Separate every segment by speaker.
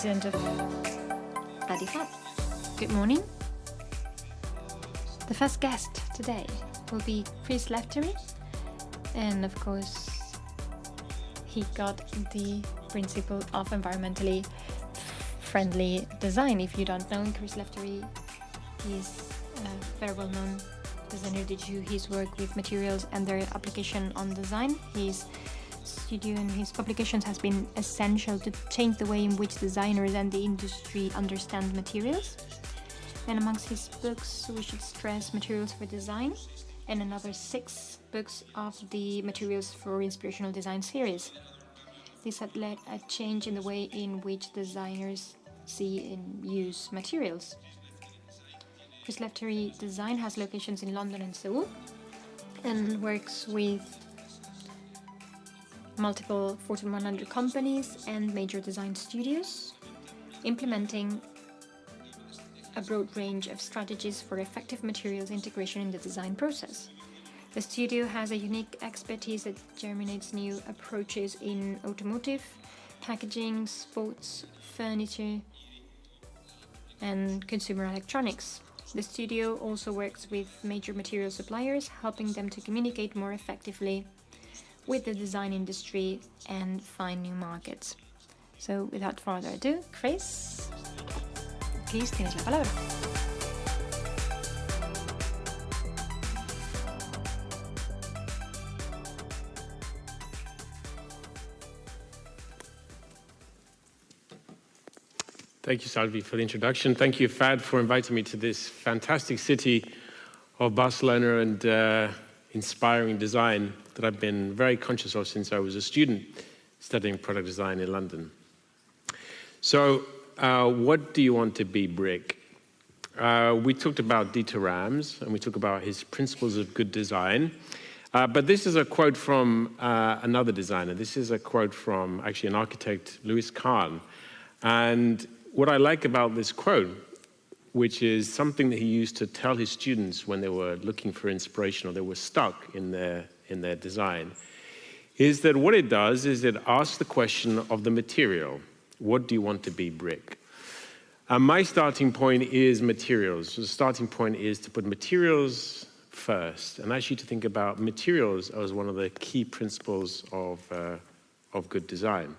Speaker 1: president of ADI-FAD. Good morning. The first guest today will be Chris Lefteri, and of course, he got the principle of environmentally friendly design. If you don't know, Chris Lefteri is a very well known designer did you his work with materials and their application on design. His studio and his publications has been essential to change the way in which designers and the industry understand materials. And amongst his books, we should stress Materials for Design and another six books of the Materials for Inspirational Design series. This had led a change in the way in which designers see and use materials. Chris Lefteri Design has locations in London and Seoul and works with multiple Fortune 100 companies and major design studios, implementing a broad range of strategies for effective materials integration in the design process. The studio has a unique expertise that germinates new approaches in automotive, packaging, sports, furniture, and consumer electronics. The studio also works with major material suppliers, helping them to communicate more effectively with the design industry and find new markets. So without further ado, Chris, please tienes la palabra.
Speaker 2: Thank you, Salvi, for the introduction. Thank you, FAD, for inviting me to this fantastic city of Barcelona and uh, inspiring design that I've been very conscious of since I was a student studying product design in London. So, uh, what do you want to be, Brick? Uh, we talked about Dieter Rams and we talked about his principles of good design. Uh, but this is a quote from uh, another designer. This is a quote from actually an architect, Louis Kahn. And what I like about this quote, which is something that he used to tell his students when they were looking for inspiration or they were stuck in their, in their design, is that what it does is it asks the question of the material. What do you want to be, brick? And my starting point is materials. The starting point is to put materials first and actually to think about materials as one of the key principles of, uh, of good design.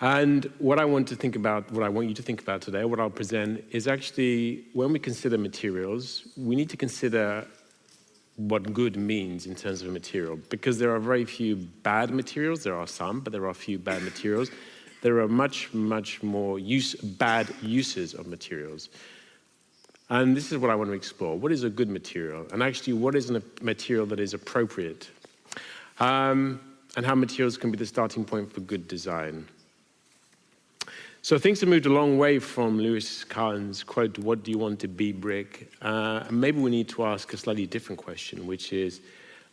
Speaker 2: And what I want to think about, what I want you to think about today, what I'll present, is actually when we consider materials, we need to consider what good means in terms of a material. Because there are very few bad materials, there are some, but there are a few bad materials. There are much, much more use, bad uses of materials. And this is what I want to explore. What is a good material? And actually, what is a material that is appropriate? Um, and how materials can be the starting point for good design. So things have moved a long way from Louis Kahn's quote, what do you want to be, Brick? Uh, maybe we need to ask a slightly different question, which is,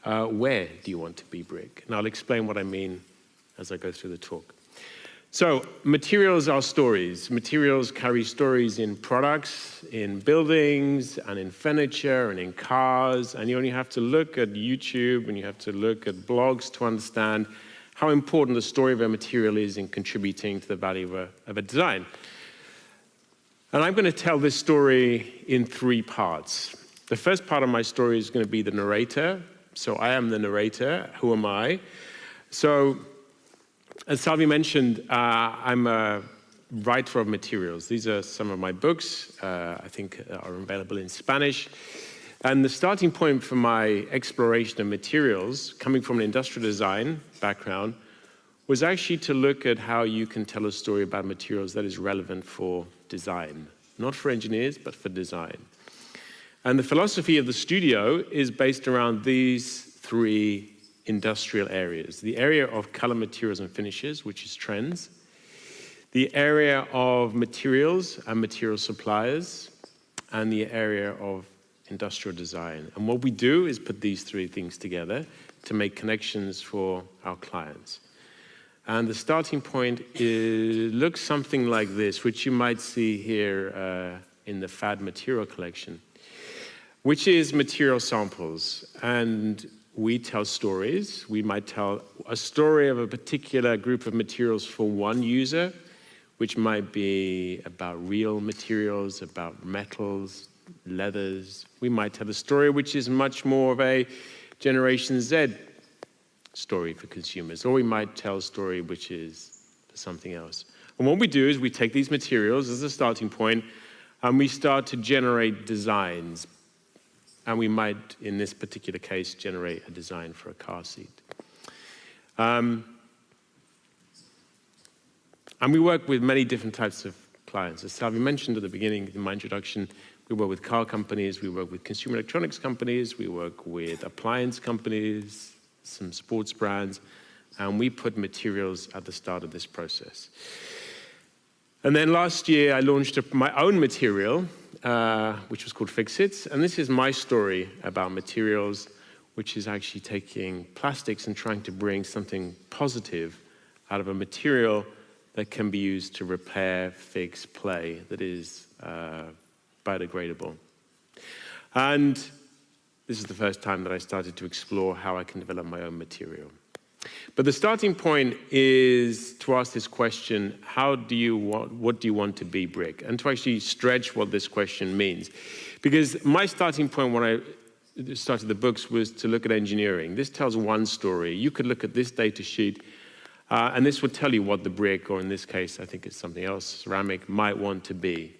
Speaker 2: uh, where do you want to be, Brick? And I'll explain what I mean as I go through the talk. So materials are stories. Materials carry stories in products, in buildings, and in furniture, and in cars, and you only have to look at YouTube and you have to look at blogs to understand how important the story of a material is in contributing to the value of a, of a design. And I'm going to tell this story in three parts. The first part of my story is going to be the narrator. So I am the narrator. Who am I? So, as Salvi mentioned, uh, I'm a writer of materials. These are some of my books, uh, I think are available in Spanish. And the starting point for my exploration of materials, coming from an industrial design background, was actually to look at how you can tell a story about materials that is relevant for design. Not for engineers, but for design. And the philosophy of the studio is based around these three industrial areas. The area of color materials and finishes, which is trends. The area of materials and material suppliers. And the area of industrial design. And what we do is put these three things together to make connections for our clients. And the starting point is, looks something like this, which you might see here uh, in the FAD material collection, which is material samples. And we tell stories. We might tell a story of a particular group of materials for one user, which might be about real materials, about metals, leathers. We might tell a story which is much more of a Generation Z story for consumers, or we might tell a story which is for something else. And what we do is we take these materials as a starting point and we start to generate designs and we might, in this particular case, generate a design for a car seat. Um, and we work with many different types of clients. As Salvi mentioned at the beginning in my introduction, we work with car companies, we work with consumer electronics companies, we work with appliance companies, some sports brands, and we put materials at the start of this process. And then last year, I launched my own material, uh, which was called Fixit. And this is my story about materials, which is actually taking plastics and trying to bring something positive out of a material that can be used to repair, fix, play, that is uh, biodegradable. And this is the first time that I started to explore how I can develop my own material. But the starting point is to ask this question, how do you want, what do you want to be, Brick? And to actually stretch what this question means. Because my starting point when I started the books was to look at engineering. This tells one story. You could look at this data sheet uh, and this would tell you what the brick, or in this case, I think it's something else, ceramic, might want to be.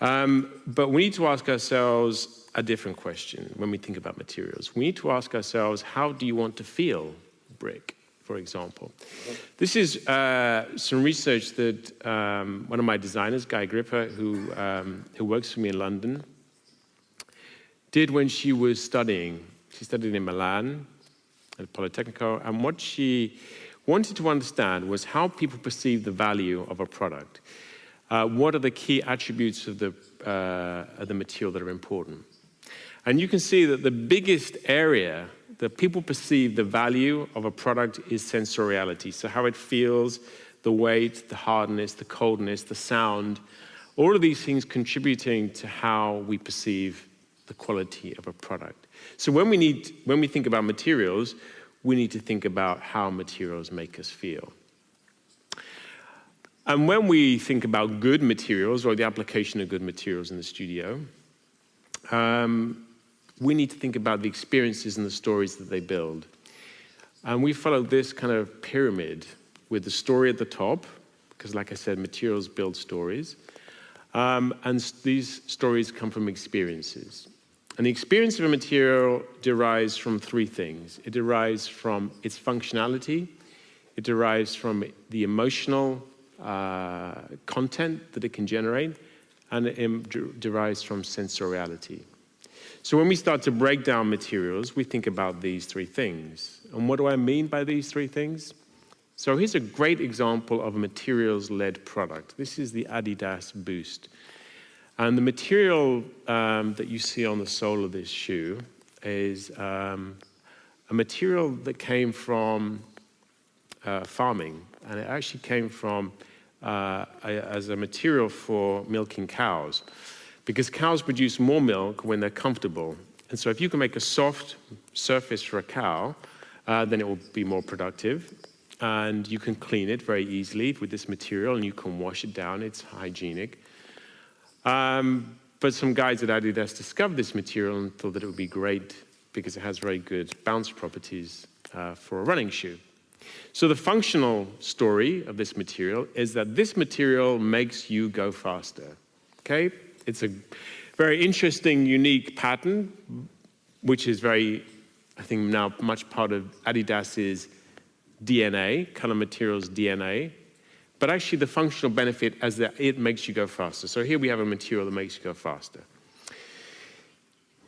Speaker 2: Um, but we need to ask ourselves a different question when we think about materials. We need to ask ourselves, how do you want to feel brick? for example. This is uh, some research that um, one of my designers, Guy Gripper, who, um, who works for me in London, did when she was studying. She studied in Milan at Politecnico, and what she wanted to understand was how people perceive the value of a product. Uh, what are the key attributes of the, uh, of the material that are important? And you can see that the biggest area that people perceive the value of a product is sensoriality. So how it feels, the weight, the hardness, the coldness, the sound, all of these things contributing to how we perceive the quality of a product. So when we, need, when we think about materials, we need to think about how materials make us feel. And when we think about good materials or the application of good materials in the studio, um, we need to think about the experiences and the stories that they build. And we follow this kind of pyramid with the story at the top, because like I said, materials build stories. Um, and these stories come from experiences. And the experience of a material derives from three things. It derives from its functionality, it derives from the emotional uh, content that it can generate, and it derives from sensoriality. So when we start to break down materials, we think about these three things. And what do I mean by these three things? So here's a great example of a materials-led product. This is the Adidas Boost. And the material um, that you see on the sole of this shoe is um, a material that came from uh, farming. And it actually came from uh, as a material for milking cows because cows produce more milk when they're comfortable. And so if you can make a soft surface for a cow, uh, then it will be more productive. And you can clean it very easily with this material and you can wash it down. It's hygienic. Um, but some guys at Adidas discovered this material and thought that it would be great because it has very good bounce properties uh, for a running shoe. So the functional story of this material is that this material makes you go faster. Okay, it's a very interesting, unique pattern, which is very, I think now much part of Adidas's DNA, color materials DNA, but actually the functional benefit is that it makes you go faster. So here we have a material that makes you go faster.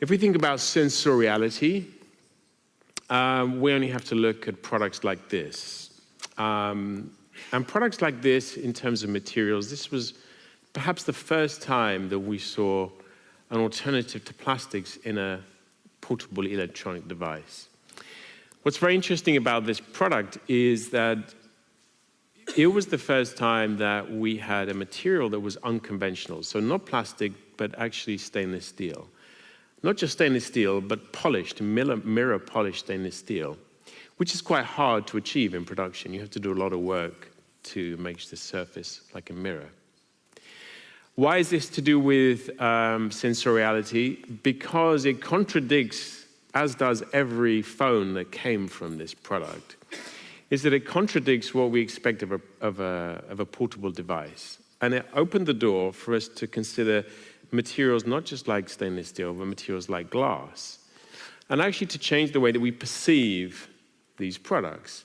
Speaker 2: If we think about sensoriality, um, we only have to look at products like this. Um, and products like this, in terms of materials, this was perhaps the first time that we saw an alternative to plastics in a portable electronic device. What's very interesting about this product is that it was the first time that we had a material that was unconventional, so not plastic, but actually stainless steel. Not just stainless steel, but polished, mirror, polished stainless steel, which is quite hard to achieve in production. You have to do a lot of work to make the surface like a mirror. Why is this to do with um, sensoriality? Because it contradicts, as does every phone that came from this product, is that it contradicts what we expect of a, of a, of a portable device. And it opened the door for us to consider materials not just like stainless steel, but materials like glass. And actually to change the way that we perceive these products.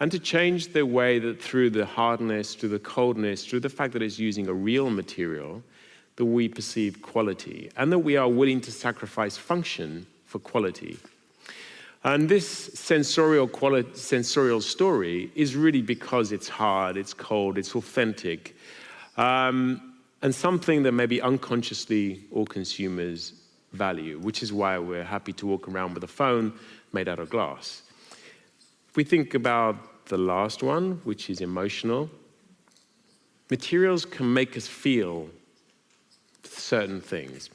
Speaker 2: And to change the way that through the hardness, through the coldness, through the fact that it's using a real material, that we perceive quality and that we are willing to sacrifice function for quality. And this sensorial, quality, sensorial story is really because it's hard, it's cold, it's authentic, um, and something that maybe unconsciously all consumers value, which is why we're happy to walk around with a phone made out of glass. If we think about the last one, which is emotional, materials can make us feel certain things.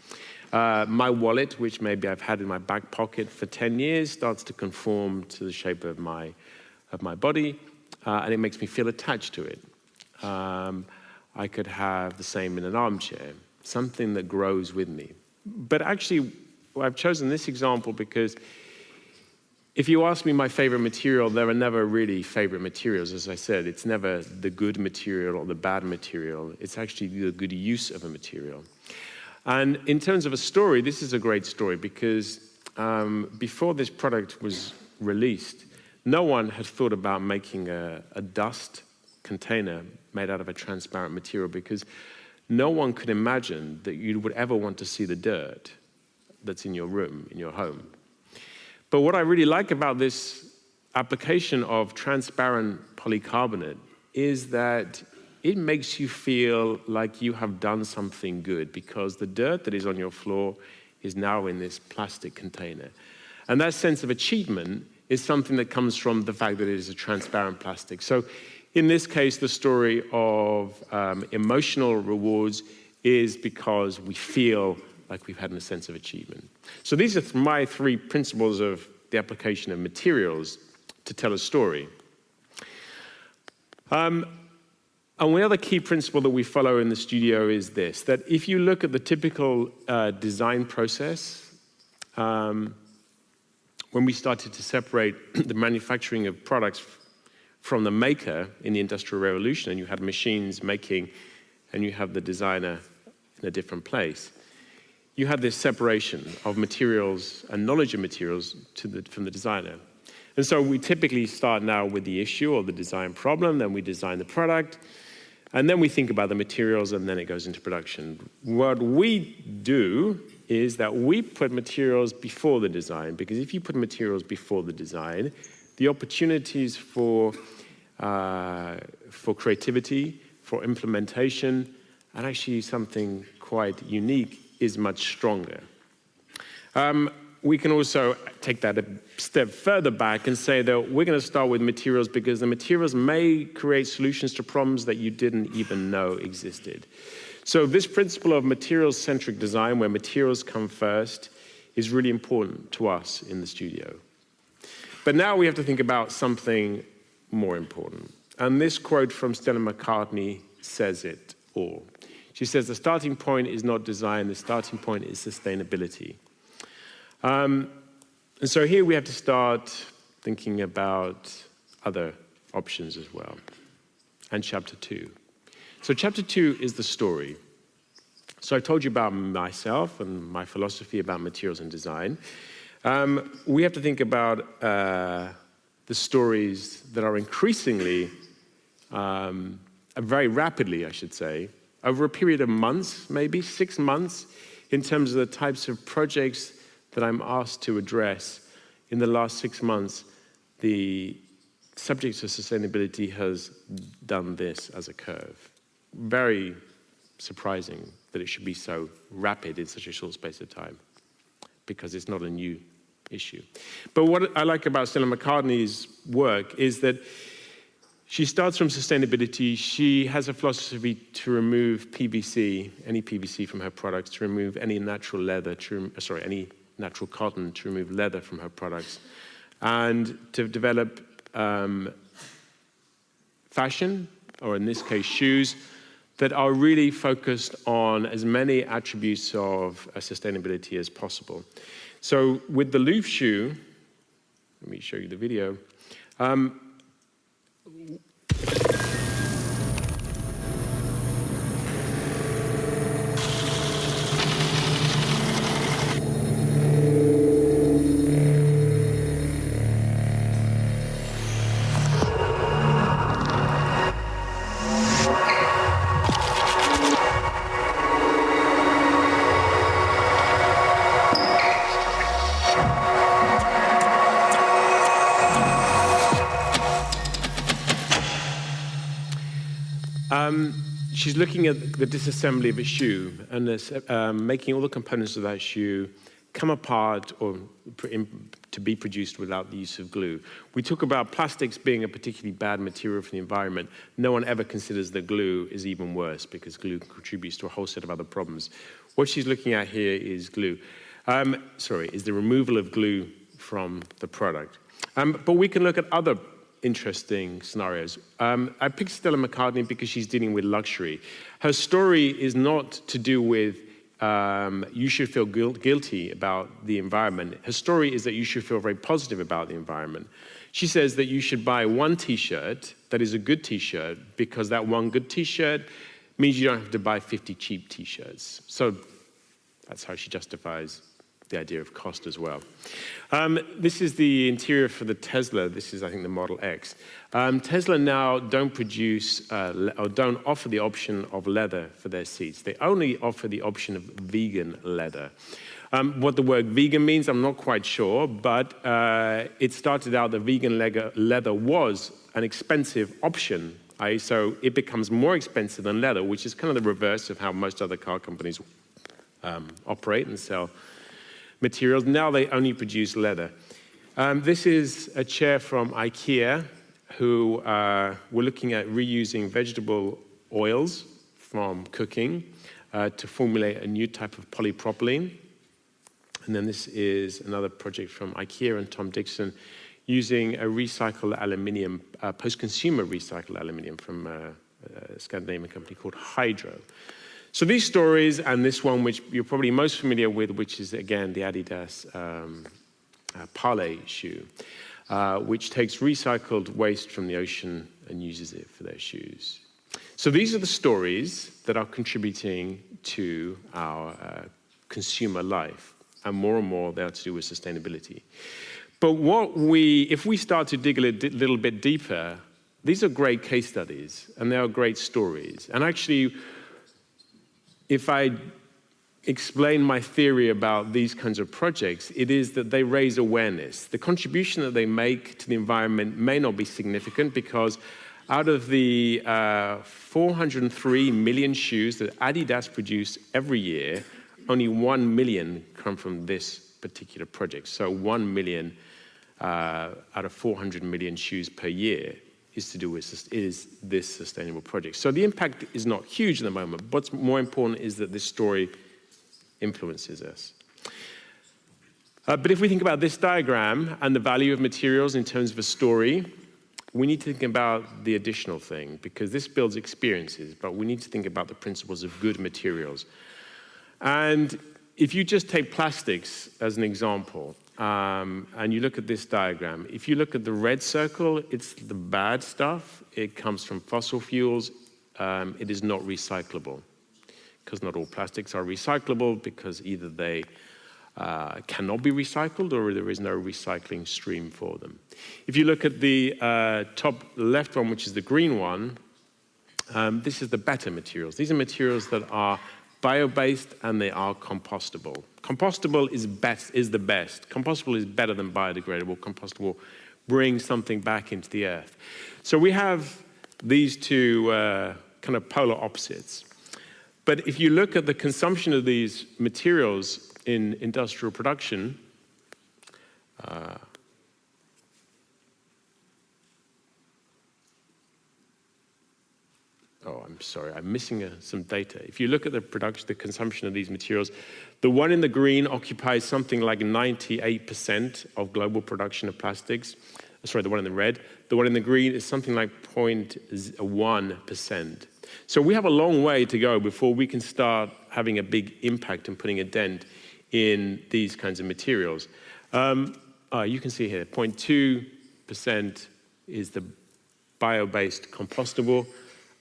Speaker 2: Uh, my wallet, which maybe I've had in my back pocket for 10 years, starts to conform to the shape of my, of my body, uh, and it makes me feel attached to it. Um, I could have the same in an armchair, something that grows with me. But actually, I've chosen this example because if you ask me my favorite material, there are never really favorite materials. As I said, it's never the good material or the bad material. It's actually the good use of a material. And in terms of a story, this is a great story because um, before this product was released, no one had thought about making a, a dust container made out of a transparent material because no one could imagine that you would ever want to see the dirt that's in your room, in your home. But what I really like about this application of transparent polycarbonate is that it makes you feel like you have done something good because the dirt that is on your floor is now in this plastic container. And that sense of achievement is something that comes from the fact that it is a transparent plastic. So in this case, the story of um, emotional rewards is because we feel like we've had a sense of achievement. So these are my three principles of the application of materials to tell a story. Um, and one other key principle that we follow in the studio is this, that if you look at the typical uh, design process, um, when we started to separate the manufacturing of products from the maker in the Industrial Revolution, and you had machines making, and you have the designer in a different place, you had this separation of materials and knowledge of materials the, from the designer. And so we typically start now with the issue or the design problem, then we design the product, and then we think about the materials and then it goes into production. What we do is that we put materials before the design because if you put materials before the design, the opportunities for, for creativity, for implementation, and actually something quite unique is much stronger. Um, we can also take that a step further back and say that we're going to start with materials because the materials may create solutions to problems that you didn't even know existed. So this principle of materials-centric design, where materials come first, is really important to us in the studio. But now we have to think about something more important. And this quote from Stella McCartney says it all. She says, the starting point is not design, the starting point is sustainability. Um, and so here we have to start thinking about other options as well. And chapter two. So chapter two is the story. So I told you about myself and my philosophy about materials and design. Um, we have to think about uh, the stories that are increasingly, um, very rapidly, I should say, over a period of months, maybe six months, in terms of the types of projects that I'm asked to address in the last six months, the subject of sustainability has done this as a curve. Very surprising that it should be so rapid in such a short space of time because it's not a new issue. But what I like about Stella McCartney's work is that she starts from sustainability. She has a philosophy to remove PVC, any PVC from her products, to remove any natural leather, to, sorry, any natural cotton to remove leather from her products, and to develop um, fashion, or in this case, shoes, that are really focused on as many attributes of uh, sustainability as possible. So with the Loop shoe, let me show you the video. Um, she's looking at the disassembly of a shoe and um, making all the components of that shoe come apart or to be produced without the use of glue. We talk about plastics being a particularly bad material for the environment. No one ever considers that glue is even worse because glue contributes to a whole set of other problems. What she's looking at here is glue. Um, sorry, is the removal of glue from the product. Um, but we can look at other interesting scenarios. Um, I picked Stella McCartney because she's dealing with luxury. Her story is not to do with um, you should feel guilty about the environment. Her story is that you should feel very positive about the environment. She says that you should buy one t-shirt that is a good t-shirt because that one good t-shirt means you don't have to buy 50 cheap t-shirts. So that's how she justifies the idea of cost as well. Um, this is the interior for the Tesla. This is, I think, the Model X. Um, Tesla now don't produce uh, or don't offer the option of leather for their seats. They only offer the option of vegan leather. Um, what the word vegan means, I'm not quite sure, but uh, it started out that vegan leather was an expensive option. So it becomes more expensive than leather, which is kind of the reverse of how most other car companies um, operate and sell materials. Now they only produce leather. Um, this is a chair from IKEA who uh, were looking at reusing vegetable oils from cooking uh, to formulate a new type of polypropylene. And then this is another project from IKEA and Tom Dixon using a recycled aluminium, uh, post-consumer recycled aluminium from a, a Scandinavian company called Hydro. So these stories and this one, which you're probably most familiar with, which is again the Adidas um, uh, Parley shoe, uh, which takes recycled waste from the ocean and uses it for their shoes. So these are the stories that are contributing to our uh, consumer life, and more and more they are to do with sustainability. But what we, if we start to dig a little bit deeper, these are great case studies and they are great stories. And actually, if I explain my theory about these kinds of projects, it is that they raise awareness. The contribution that they make to the environment may not be significant because out of the uh, 403 million shoes that Adidas produce every year, only 1 million come from this particular project. So 1 million uh, out of 400 million shoes per year is to do with is this sustainable project. So the impact is not huge at the moment. What's more important is that this story influences us. Uh, but if we think about this diagram and the value of materials in terms of a story, we need to think about the additional thing because this builds experiences, but we need to think about the principles of good materials. And if you just take plastics as an example, um, and you look at this diagram, if you look at the red circle, it's the bad stuff. It comes from fossil fuels. Um, it is not recyclable because not all plastics are recyclable because either they uh, cannot be recycled or there is no recycling stream for them. If you look at the uh, top left one, which is the green one, um, this is the better materials. These are materials that are bio-based and they are compostable. Compostable is, best, is the best. Compostable is better than biodegradable. Compostable brings something back into the earth. So we have these two uh, kind of polar opposites. But if you look at the consumption of these materials in industrial production, uh, oh, I'm sorry, I'm missing uh, some data. If you look at the production, the consumption of these materials, the one in the green occupies something like 98% of global production of plastics. Sorry, the one in the red. The one in the green is something like 0.1%. So we have a long way to go before we can start having a big impact and putting a dent in these kinds of materials. Um, uh, you can see here, 0.2% is the bio-based compostable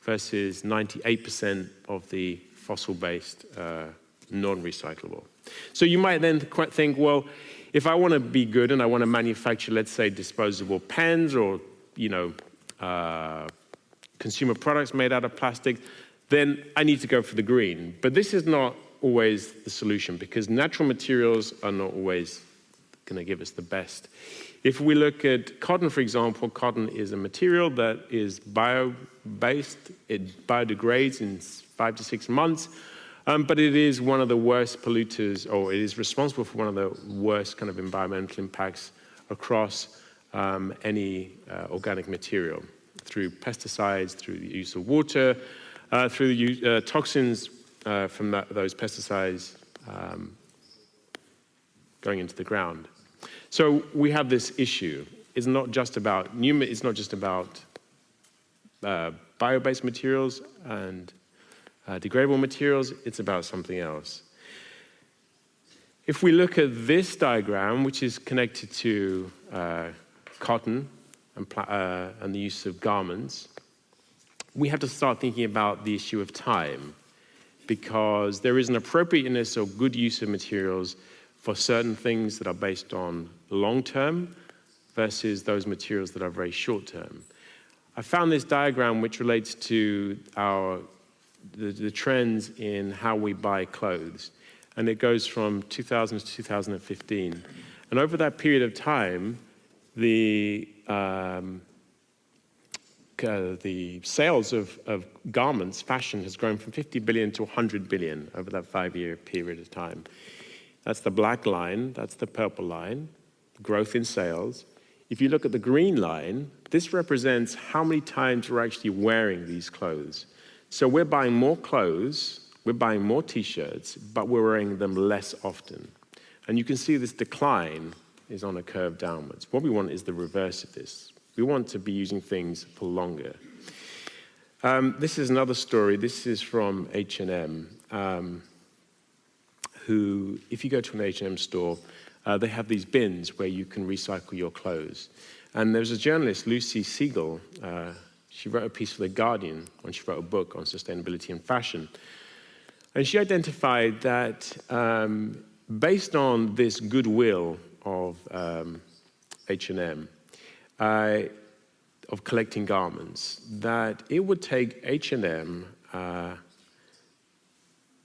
Speaker 2: versus 98% of the fossil-based uh, non-recyclable. So you might then think, well, if I want to be good and I want to manufacture, let's say, disposable pens or, you know, uh, consumer products made out of plastic, then I need to go for the green. But this is not always the solution because natural materials are not always going to give us the best. If we look at cotton, for example, cotton is a material that is bio-based. It biodegrades in five to six months, um, but it is one of the worst polluters, or it is responsible for one of the worst kind of environmental impacts across um, any uh, organic material through pesticides, through the use of water, uh, through the uh, toxins uh, from that, those pesticides um, going into the ground. So we have this issue. It's not just about new, it's not just about uh, bio-based materials and uh, degradable materials, it's about something else. If we look at this diagram, which is connected to uh, cotton and, uh, and the use of garments, we have to start thinking about the issue of time because there is an appropriateness or good use of materials for certain things that are based on long term versus those materials that are very short term. I found this diagram which relates to our, the, the trends in how we buy clothes. And it goes from 2000 to 2015. And over that period of time, the, um, uh, the sales of, of garments, fashion, has grown from 50 billion to 100 billion over that five-year period of time. That's the black line, that's the purple line, growth in sales. If you look at the green line, this represents how many times we're actually wearing these clothes. So we're buying more clothes, we're buying more t-shirts, but we're wearing them less often. And you can see this decline is on a curve downwards. What we want is the reverse of this. We want to be using things for longer. Um, this is another story. This is from H&M, um, who, if you go to an H&M store, uh, they have these bins where you can recycle your clothes. And there's a journalist, Lucy Siegle, uh, she wrote a piece for The Guardian when she wrote a book on sustainability and fashion. And she identified that um, based on this goodwill of H&M, uh, of collecting garments, that it would take H&M,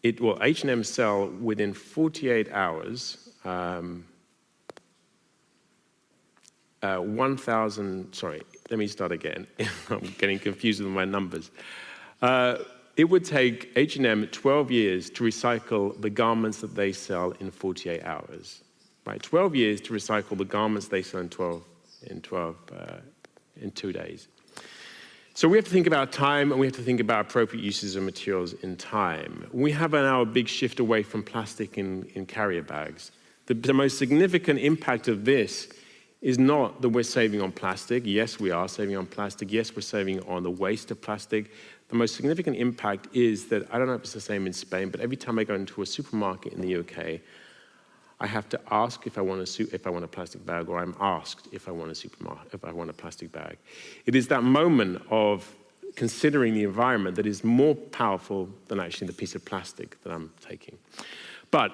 Speaker 2: it will H&M sell within 48 hours um, uh, 1,000, sorry, let me start again. I'm getting confused with my numbers. Uh, it would take H&M 12 years to recycle the garments that they sell in 48 hours. Right, 12 years to recycle the garments they sell in 12, in 12, uh, in two days. So we have to think about time and we have to think about appropriate uses of materials in time. We have now a big shift away from plastic in, in carrier bags. The, the most significant impact of this is not that we're saving on plastic. Yes, we are saving on plastic. Yes, we're saving on the waste of plastic. The most significant impact is that, I don't know if it's the same in Spain, but every time I go into a supermarket in the UK, I have to ask if I want a, if I want a plastic bag, or I'm asked if I want a supermarket, if I want a plastic bag. It is that moment of considering the environment that is more powerful than actually the piece of plastic that I'm taking. But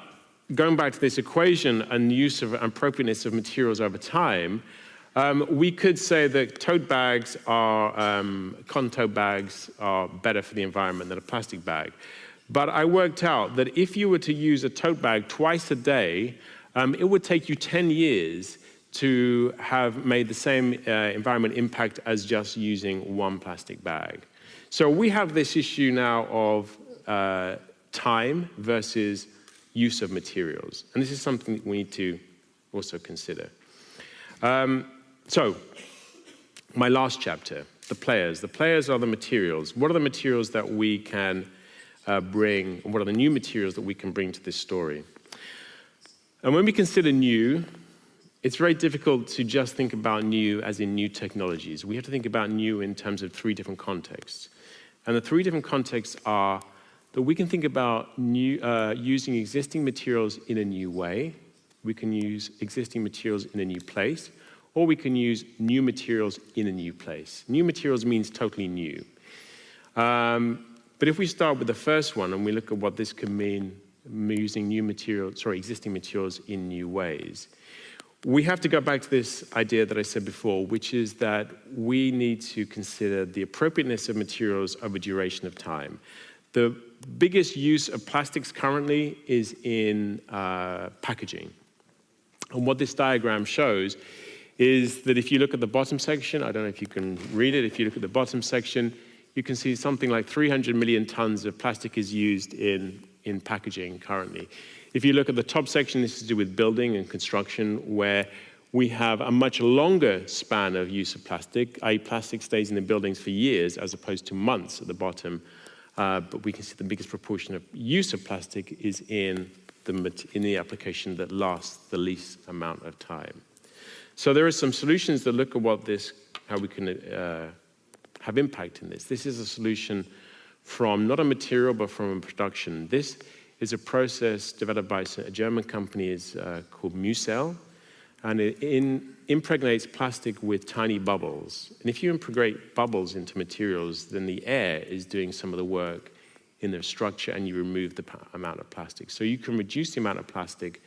Speaker 2: going back to this equation and use of appropriateness of materials over time, um, we could say that tote bags are, um, cotton tote bags are better for the environment than a plastic bag. But I worked out that if you were to use a tote bag twice a day, um, it would take you 10 years to have made the same uh, environment impact as just using one plastic bag. So we have this issue now of uh, time versus use of materials. And this is something that we need to also consider. Um, so, my last chapter, the players. The players are the materials. What are the materials that we can uh, bring, what are the new materials that we can bring to this story? And when we consider new, it's very difficult to just think about new as in new technologies. We have to think about new in terms of three different contexts. And the three different contexts are that we can think about new, uh, using existing materials in a new way, we can use existing materials in a new place, or we can use new materials in a new place. New materials means totally new. Um, but if we start with the first one and we look at what this could mean using new materials, sorry, existing materials in new ways, we have to go back to this idea that I said before, which is that we need to consider the appropriateness of materials over duration of time. The biggest use of plastics currently is in uh, packaging. And what this diagram shows is that if you look at the bottom section, I don't know if you can read it, if you look at the bottom section, you can see something like 300 million tons of plastic is used in, in packaging currently. If you look at the top section, this is to do with building and construction, where we have a much longer span of use of plastic, i.e. plastic stays in the buildings for years as opposed to months at the bottom. Uh, but we can see the biggest proportion of use of plastic is in the, in the application that lasts the least amount of time. So there are some solutions that look at what this, how we can uh, have impact in this. This is a solution from not a material, but from a production. This is a process developed by a German company is, uh, called MuCell, and it in, impregnates plastic with tiny bubbles. And if you impregnate bubbles into materials, then the air is doing some of the work in their structure and you remove the amount of plastic. So you can reduce the amount of plastic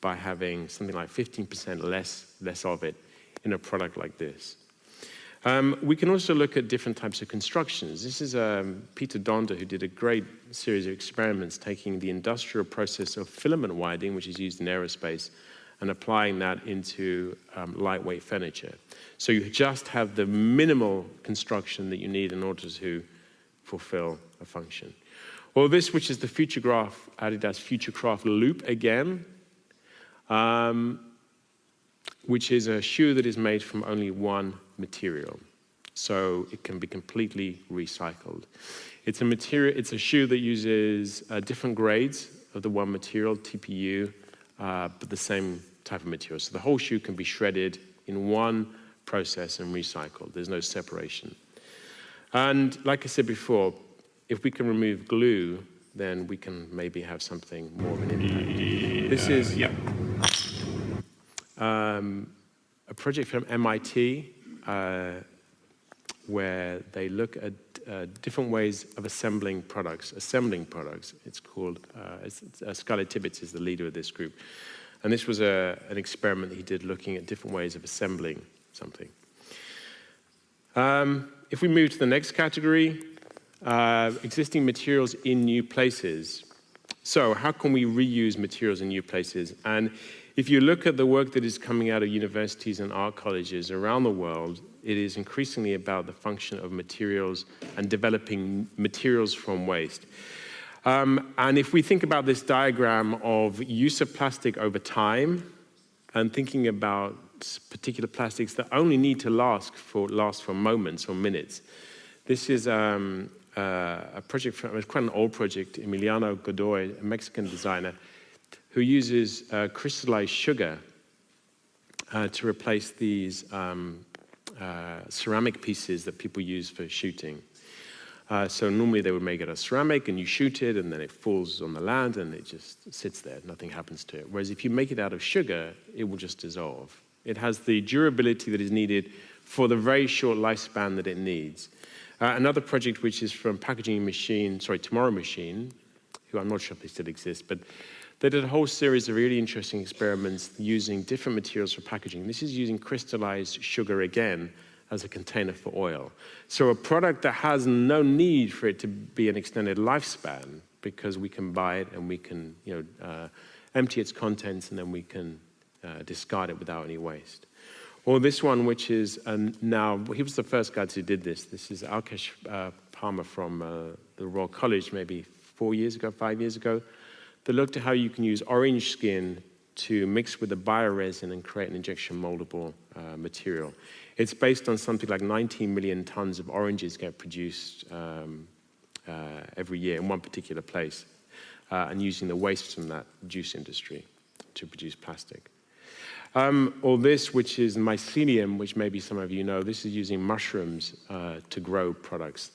Speaker 2: by having something like 15% less, less of it in a product like this. Um, we can also look at different types of constructions. This is um, Peter Donder, who did a great series of experiments taking the industrial process of filament winding, which is used in aerospace, and applying that into um, lightweight furniture. So you just have the minimal construction that you need in order to fulfill a function. Or this, which is the Futurecraft, Adidas Futurecraft Loop again um, which is a shoe that is made from only one material. So it can be completely recycled. It's a material, it's a shoe that uses uh, different grades of the one material, TPU, uh, but the same type of material. So the whole shoe can be shredded in one process and recycled. There's no separation. And like I said before, if we can remove glue, then we can maybe have something more of an impact. This is,
Speaker 3: yeah
Speaker 2: um, a project from MIT uh, where they look at uh, different ways of assembling products, assembling products. It's called, uh, it's, uh, Skylar Tibbits is the leader of this group. And this was a, an experiment he did looking at different ways of assembling something. Um, if we move to the next category, uh, existing materials in new places. So how can we reuse materials in new places? And if you look at the work that is coming out of universities and art colleges around the world, it is increasingly about the function of materials and developing materials from waste. Um, and if we think about this diagram of use of plastic over time and thinking about particular plastics that only need to last for, last for moments or minutes, this is um, uh, a project, from, it's quite an old project, Emiliano Godoy, a Mexican designer, who uses uh, crystallized sugar uh, to replace these um, uh, ceramic pieces that people use for shooting. Uh, so normally they would make it a ceramic and you shoot it and then it falls on the land and it just sits there, nothing happens to it. Whereas if you make it out of sugar, it will just dissolve. It has the durability that is needed for the very short lifespan that it needs. Uh, another project which is from Packaging Machine, sorry, Tomorrow Machine, who I'm not sure if they still exist, but they did a whole series of really interesting experiments using different materials for packaging. This is using crystallized sugar again as a container for oil. So a product that has no need for it to be an extended lifespan because we can buy it and we can you know, uh, empty its contents and then we can uh, discard it without any waste. Or this one, which is now, he was the first guy who did this. This is Alkesh uh, Parmar from uh, the Royal College maybe four years ago, five years ago that looked at how you can use orange skin to mix with the bioresin and create an injection moldable uh, material. It's based on something like 19 million tons of oranges get produced um, uh, every year in one particular place uh, and using the waste from that juice industry to produce plastic. Um, all this, which is mycelium, which maybe some of you know, this is using mushrooms uh, to grow products.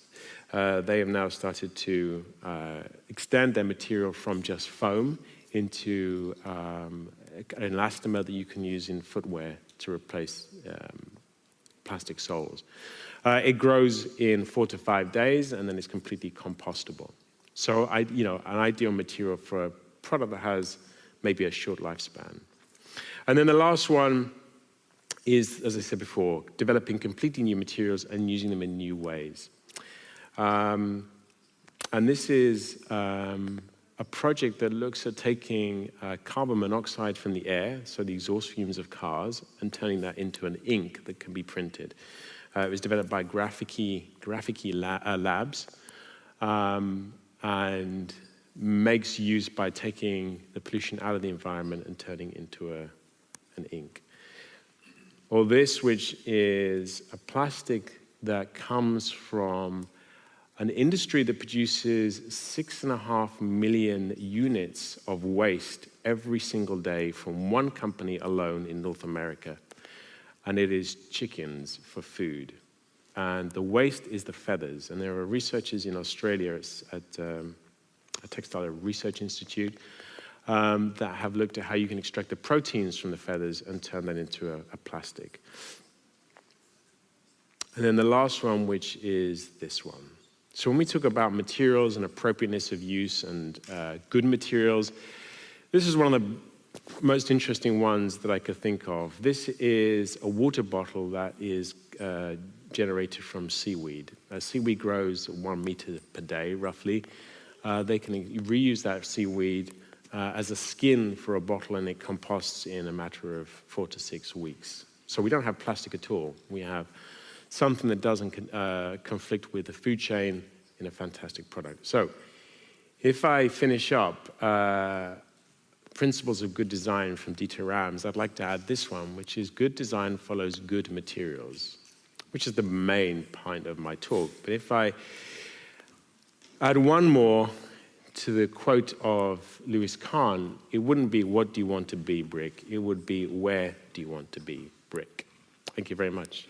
Speaker 2: Uh, they have now started to uh, extend their material from just foam into um, an elastomer that you can use in footwear to replace um, plastic soles. Uh, it grows in four to five days and then it's completely compostable. So, I, you know, an ideal material for a product that has maybe a short lifespan. And then the last one is, as I said before, developing completely new materials and using them in new ways. Um, and this is um, a project that looks at taking uh, carbon monoxide from the air, so the exhaust fumes of cars, and turning that into an ink that can be printed. Uh, it was developed by Graviky, La uh, Labs um, and makes use by taking the pollution out of the environment and turning into a, an ink. Or this, which is a plastic that comes from an industry that produces six and a half million units of waste every single day from one company alone in North America. And it is chickens for food. And the waste is the feathers. And there are researchers in Australia at um, a textile research institute um, that have looked at how you can extract the proteins from the feathers and turn that into a, a plastic. And then the last one, which is this one. So when we talk about materials and appropriateness of use and uh, good materials, this is one of the most interesting ones that I could think of. This is a water bottle that is uh, generated from seaweed. Uh, seaweed grows one meter per day, roughly. Uh, they can reuse that seaweed uh, as a skin for a bottle and it composts in a matter of four to six weeks. So we don't have plastic at all. We have something that doesn't uh, conflict with the food chain in a fantastic product. So if I finish up, uh, principles of good design from Dieter Rams, I'd like to add this one, which is good design follows good materials, which is the main point of my talk. But if I add one more to the quote of Louis Kahn, it wouldn't be what do you want to be, Brick? It would be where do you want to be, Brick? Thank you very much.